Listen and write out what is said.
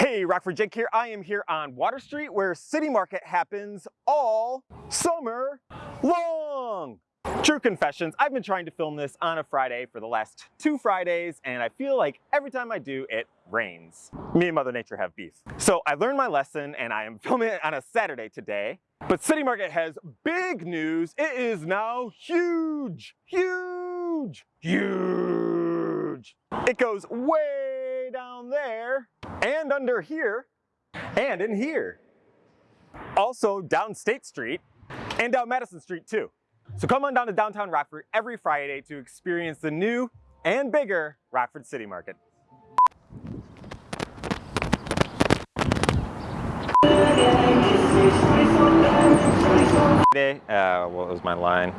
Hey, Rockford Jake here. I am here on Water Street where City Market happens all summer long. True confessions, I've been trying to film this on a Friday for the last two Fridays and I feel like every time I do, it rains. Me and Mother Nature have beef. So I learned my lesson and I am filming it on a Saturday today. But City Market has big news. It is now huge, huge, huge. It goes way and under here and in here. Also down State Street and down Madison Street too. So come on down to downtown Rockford every Friday to experience the new and bigger Rockford City Market. Today, uh, what was my line?